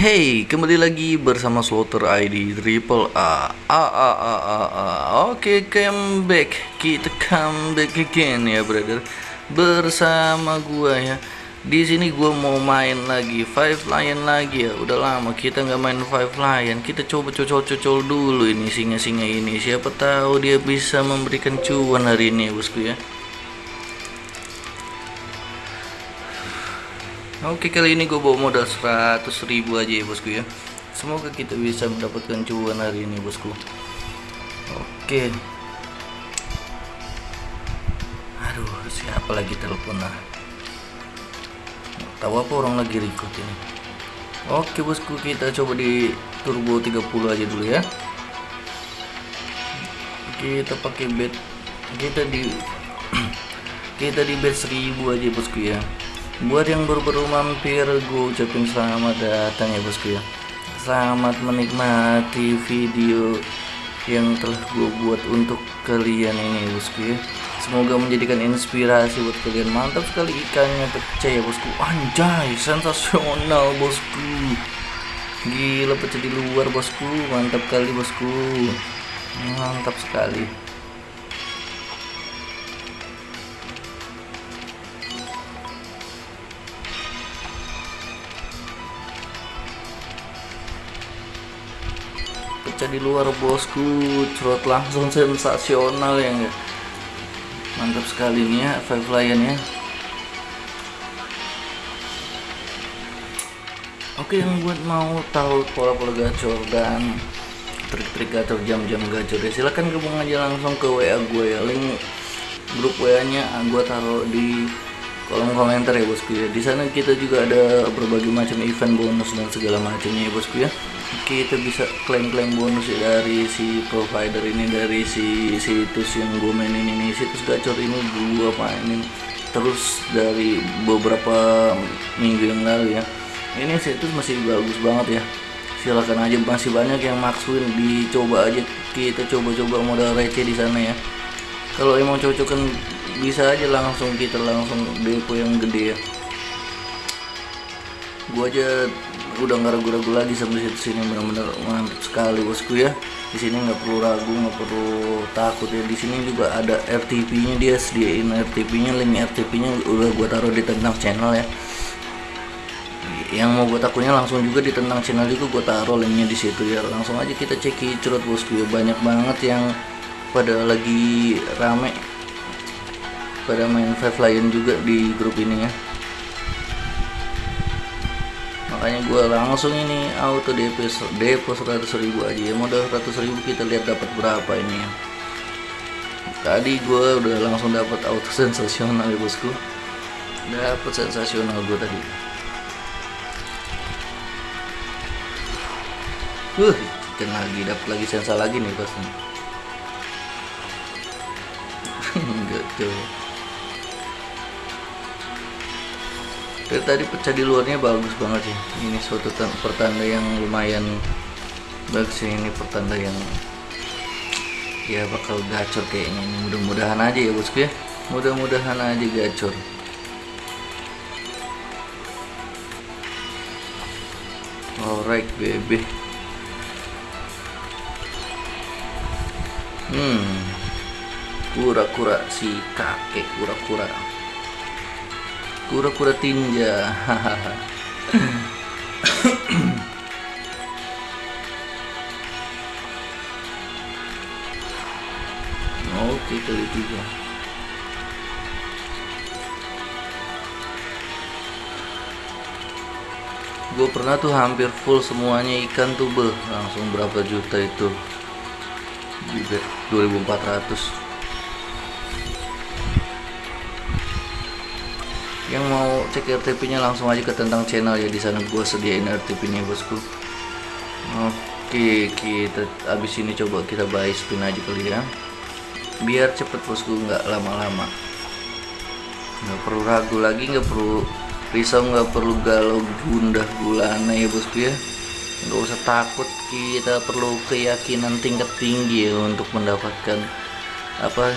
Hey, kembali lagi bersama Slaughter ID Triple A. A A A A A. Oke, come back. Kita come back again ya, brother. Bersama gua ya. Di sini gua mau main lagi Five Lion lagi ya. Udah lama kita nggak main Five Lion. Kita coba cocol-cocol dulu ini singa-singa ini. Siapa tahu dia bisa memberikan cuan hari ini, bosku ya. Oke kali ini gue bawa modal 100 ribu aja ya bosku ya. Semoga kita bisa mendapatkan cuan hari ini bosku. Oke. Aduh siapa lagi telepon lah Tahu apa orang lagi record ini? Oke bosku kita coba di turbo 30 aja dulu ya. Kita pakai bed Kita di Kita di bed 1000 aja bosku ya buat yang baru-baru mampir gue ucapin selamat datang ya bosku ya. Selamat menikmati video yang telah gue buat untuk kalian ini bosku ya. Semoga menjadikan inspirasi buat kalian. Mantap sekali ikannya pecah ya bosku. Anjay sensasional bosku. Gila pecah di luar bosku. Mantap kali bosku. Mantap sekali pecah di luar bosku. Cerot langsung sensasional ya enggak mantap sekali nih ya five lion ya. Oke yang buat mau tahu pola-pola gacor dan trik-trik gacor jam-jam gacor ya silahkan gabung aja langsung ke WA gue ya. Link grup WA nya gue taruh di kolom komentar ya bosku ya. Di sana kita juga ada berbagai macam event bonus dan segala macamnya ya bosku ya kita bisa klaim-klaim bonus ya dari si provider ini dari si situs yang gue mainin ini situs gacor ini gue mainin terus dari beberapa minggu yang lalu ya. Ini situs masih bagus banget ya. Silahkan aja masih banyak yang maksuin dicoba aja. Kita coba-coba modal receh di sana ya. Kalau emang cocok kan bisa aja langsung kita langsung depo yang gede ya. Gua aja udah nggak ragu-ragu lagi sampai situ sini benar-benar mantap sekali bosku ya. Di sini nggak perlu ragu nggak perlu takut ya. Di sini juga ada RTP nya dia sediain RTP nya link RTP nya udah gua taruh di tentang channel ya. Yang mau buat akunnya langsung juga di tentang channel juga gua taruh linknya di situ ya. Langsung aja kita ceki cerut bosku ya. Banyak banget yang pada lagi rame pada main Five Lion juga di grup ini ya makanya gue langsung ini auto DP depo 100 ribu aja ya. Modal 100 ribu kita lihat dapat berapa ini ya. Tadi gue udah langsung dapat auto sensasional ya bosku. Dapat sensasional gue tadi. Uh ikan lagi dapat lagi sensa lagi nih pasti enggak dari tadi pecah di luarnya bagus banget sih. Ini suatu pertanda yang lumayan bagus sih. Ini pertanda yang ya bakal gacor kayaknya. Ini mudah-mudahan aja ya bosku ya. Mudah-mudahan aja gacor. Alright baby. Hmm. Kura-kura si kakek kura-kura kura-kura tinja. Oke kali tiga. Gue pernah tuh hampir full semuanya ikan tuh beh langsung berapa juta itu? Di 2400 yang mau cek RTP nya langsung aja ke tentang channel ya di sana gue sediain RTP nya bosku. Oke kita abis ini coba kita buy spin aja kali ya. Biar cepet bosku nggak lama-lama. Nggak perlu ragu lagi nggak perlu risau nggak perlu galau gundah gulana ya bosku ya. Nggak usah takut kita perlu keyakinan tingkat tinggi ya untuk mendapatkan apa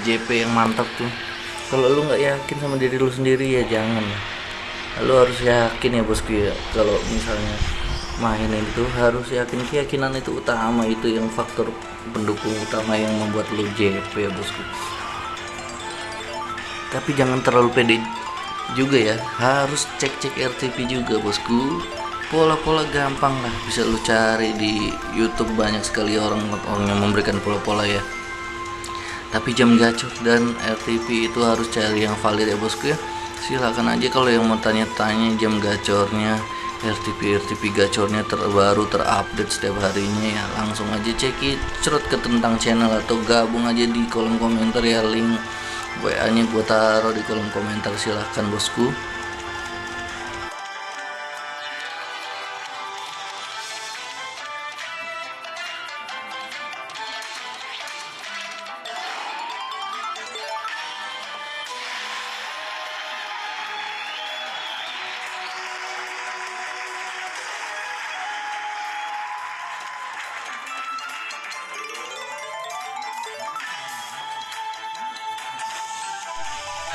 JP yang mantap tuh kalau lu nggak yakin sama diri lu sendiri ya jangan lo harus yakin ya bosku ya. Kalau misalnya mainin itu harus yakin. Keyakinan itu utama itu yang faktor pendukung utama yang membuat lo JP ya bosku. Tapi jangan terlalu pede juga ya. Harus cek-cek RTP juga bosku. Pola-pola gampang lah bisa lu cari di YouTube. Banyak sekali orang-orang yang memberikan pola-pola ya tapi jam gacor dan RTP itu harus cari yang valid ya bosku ya. Silakan aja kalau yang mau tanya-tanya jam gacornya RTP RTP gacornya terbaru terupdate setiap harinya ya langsung aja cek cerut ke tentang channel atau gabung aja di kolom komentar ya link WA nya gue taruh di kolom komentar silahkan bosku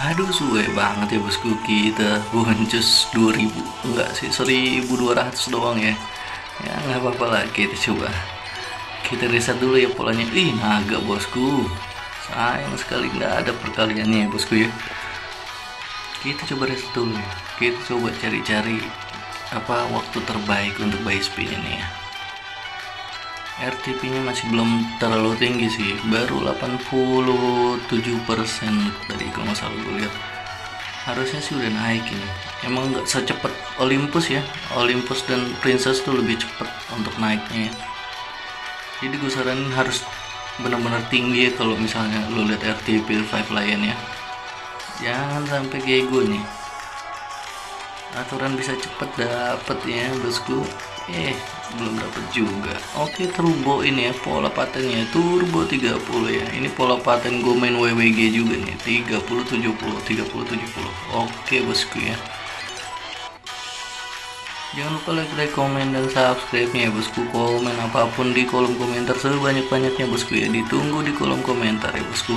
Aduh suwe banget ya bosku. Kita boncos 2000 enggak sih 1200 doang ya. Ya nggak apa-apa lah kita coba. Kita riset dulu ya polanya. Ih naga bosku. Sayang sekali nggak ada perkaliannya ya bosku ya. Kita coba riset dulu ya. Kita coba cari-cari apa waktu terbaik untuk buy spin ini ya RTP nya masih belum terlalu tinggi sih. Baru 87% dari kalau nggak salah gue lihat. Harusnya sih udah naik ini. Emang nggak secepat Olympus ya? Olympus dan Princess tuh lebih cepat untuk naiknya ya. Jadi gue saranin harus benar-benar tinggi ya kalau misalnya lo lihat RTP 5 Lion ya. Jangan sampai kayak gue nih. Aturan bisa cepet dapet ya bosku eh belum dapat juga. Oke turbo ini ya pola patennya turbo 30 ya. Ini pola paten gue main WWG juga nih 30 70 30 70 oke bosku ya. Jangan lupa like, like, komen, dan subscribe nya ya bosku. Komen apa pun di kolom komentar sebanyak-banyaknya bosku ya. Ditunggu di kolom komentar ya bosku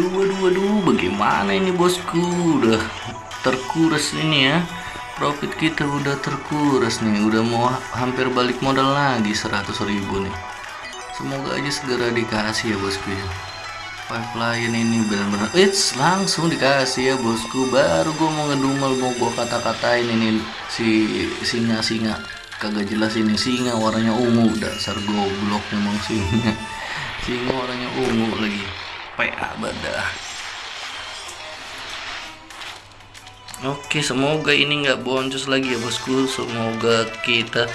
Waduh, waduh, waduh, bagaimana ini bosku? Udah terkuras ini ya. Profit kita udah terkuras nih. Udah mau hampir balik modal lagi 100 ribu nih. Semoga aja segera dikasih ya bosku ya. Pipeline ini benar-benar it's langsung dikasih ya bosku. Baru gue mau ngedumel mau gue kata-katain ini si singa-singa. Kagak jelas ini singa warnanya ungu. Dasar goblok memang singa. Singa warnanya ungu lagi PA Oke semoga ini nggak boncos lagi ya bosku. Semoga kita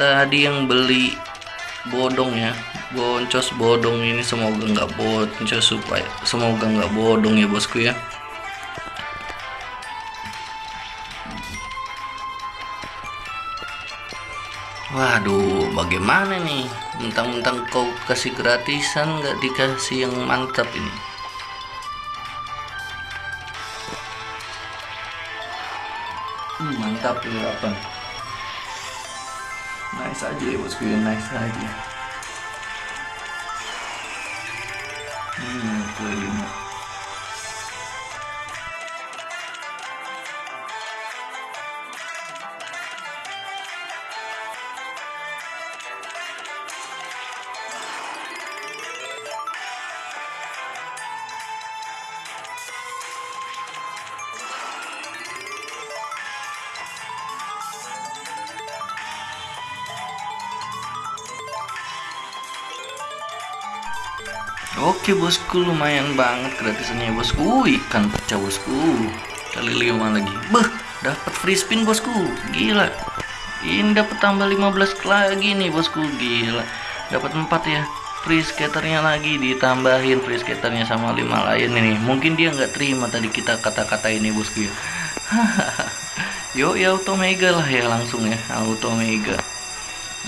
tadi yang beli bodong ya boncos bodong ini semoga nggak boncos supaya semoga nggak bodong ya bosku ya Waduh, bagaimana nih? Mentang-mentang kau kasih gratisan nggak dikasih yang mantap ini. hmm, mantap ini apa nice aja ya bosku ya nice aja hmm kelima Oke bosku lumayan banget gratisannya bosku. Ikan pecah bosku. Kali lima lagi. Beh dapat free spin bosku. Gila. Ini dapat tambah 15 lagi nih bosku. Gila. Dapat 4 ya free skaternya lagi. Ditambahin free skaternya sama 5 lain ini. Mungkin dia nggak terima tadi kita kata-kata ini bosku ya. Yo ya auto mega lah ya langsung ya. Auto mega.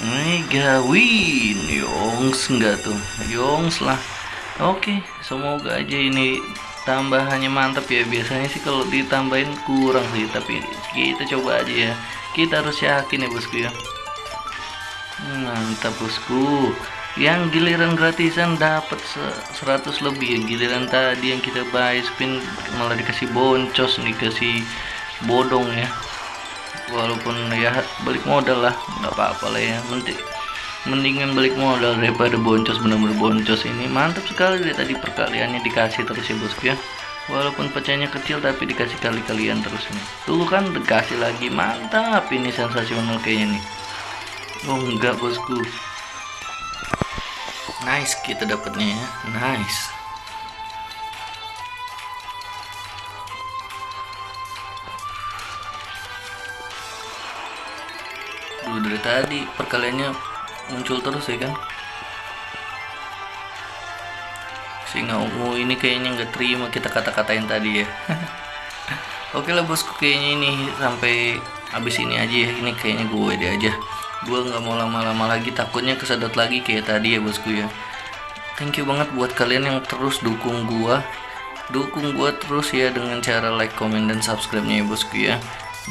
Mega win. Yongs enggak tuh? Yongs lah Oke, semoga aja ini tambahannya mantap ya. Biasanya sih kalau ditambahin kurang sih, tapi kita coba aja ya. Kita harus yakin ya bosku ya. Mantap bosku. Yang giliran gratisan dapat 100 lebih. Giliran tadi yang kita buy spin malah dikasih boncos, dikasih bodong ya. Walaupun ya balik modal lah, nggak apa-apa lah ya. Mending mendingan balik modal daripada boncos bener-bener boncos ini. Mantap sekali dari tadi perkaliannya dikasih terus ya bosku ya. Walaupun pecahnya kecil tapi dikasih kali-kalian terus nih tuh kan dikasih lagi. Mantap ini sensasional kayaknya nih. Oh enggak bosku. Nice kita dapatnya ya. Nice. Duh, dari tadi perkaliannya muncul terus ya kan? Singa ungu ini kayaknya nggak terima kita kata-katain tadi ya. Oke lah bosku kayaknya ini sampai habis ini aja ya. Ini kayaknya gue deh aja. Gue nggak mau lama-lama lagi takutnya kesedot lagi kayak tadi ya bosku ya. Thank you banget buat kalian yang terus dukung gue dukung gue terus ya dengan cara like comment dan subscribe nya ya bosku ya.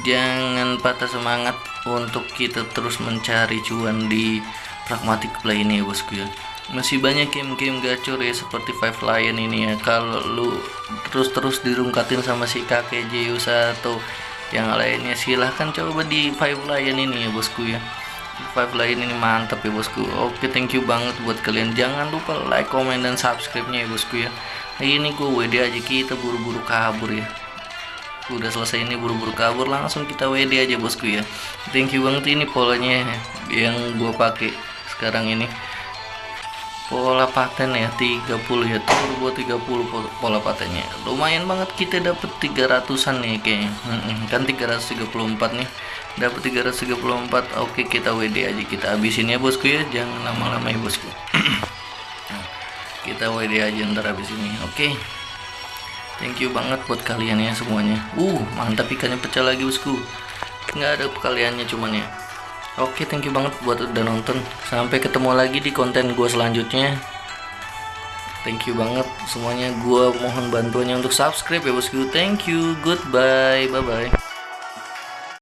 Jangan patah semangat untuk kita terus mencari cuan di pragmatic play ini ya bosku ya. Masih banyak game-game gacor ya seperti Five Lion ini ya. Kalau lu terus-terus dirungkatin sama si kakek Zeus atau yang lainnya silahkan coba di Five Lion ini ya bosku ya. Five Lion ini mantap ya bosku. Oke thank you banget buat kalian. Jangan lupa like comment dan subscribe nya ya bosku ya. Ini gue WD aja kita buru-buru kabur ya. Udah selesai ini buru-buru kabur langsung kita WD aja bosku ya. Thank you banget ini polanya yang gue pakai sekarang ini. Pola paten ya 30 ya turbo 30 pola patennya. Lumayan banget kita dapat 300an nih kayaknya. Kan 334 nih. Dapat 334 oke kita WD aja kita habisin ya bosku ya. Jangan lama-lama ya bosku. Kita WD aja ntar habis ini oke. Thank you banget buat kalian ya semuanya. Uh mantap ikannya pecah lagi bosku. Nggak ada kaliannya cuman ya Oke, thank you banget buat udah nonton. Sampai ketemu lagi di konten gue selanjutnya. Thank you banget semuanya. Gue mohon bantuannya untuk subscribe ya bosku. Thank you. Goodbye. Bye bye.